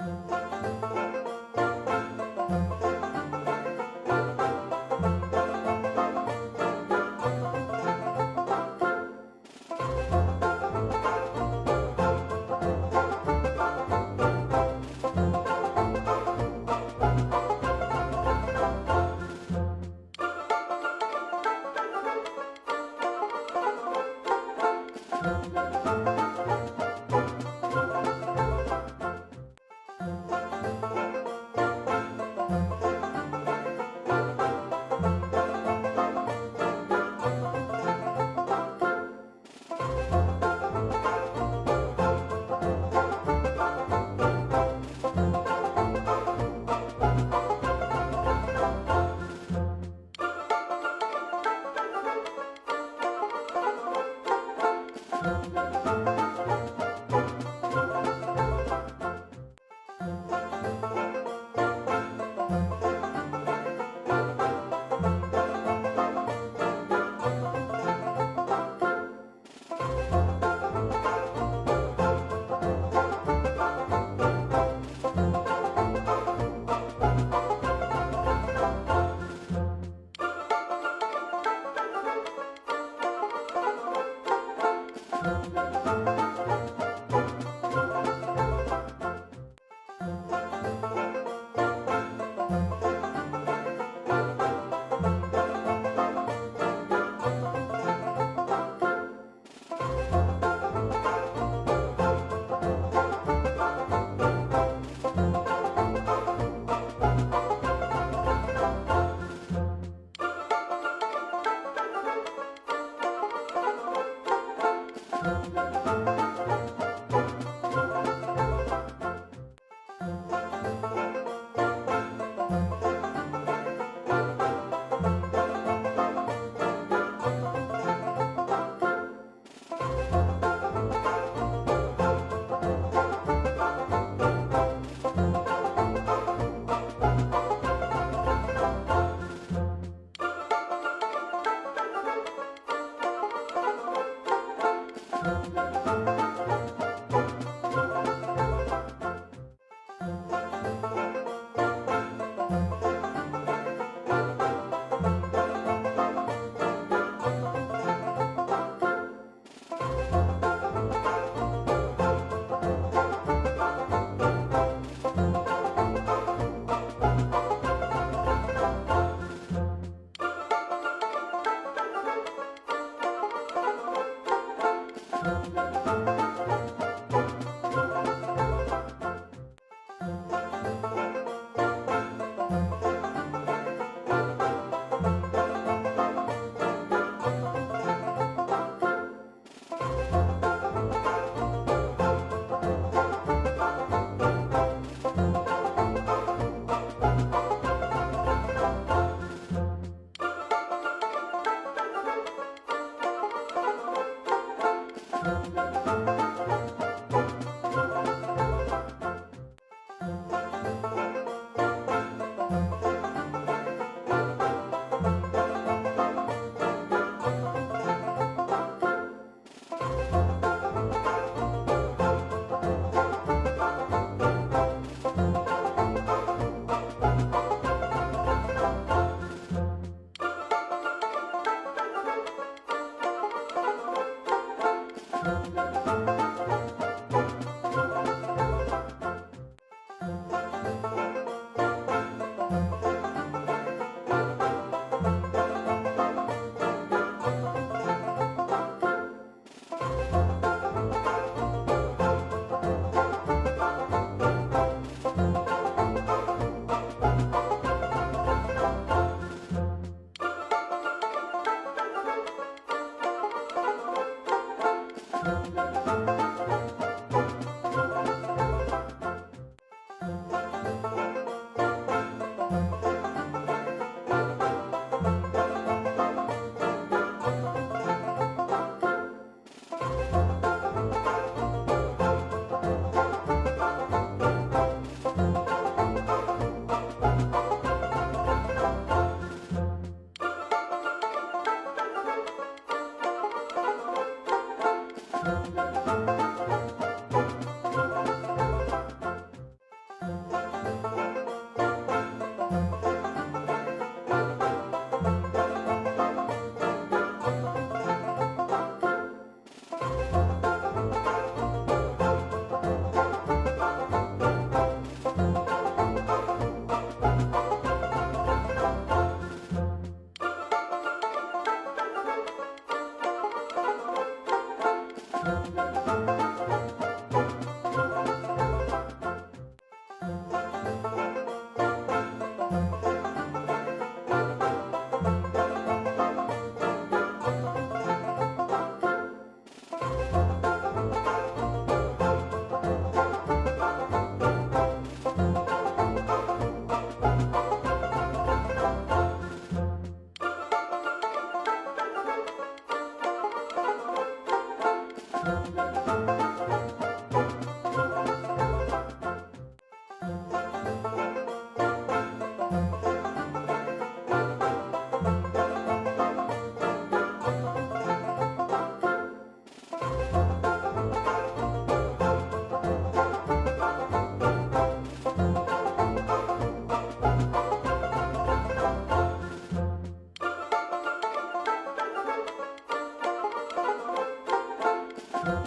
Música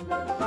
Bye.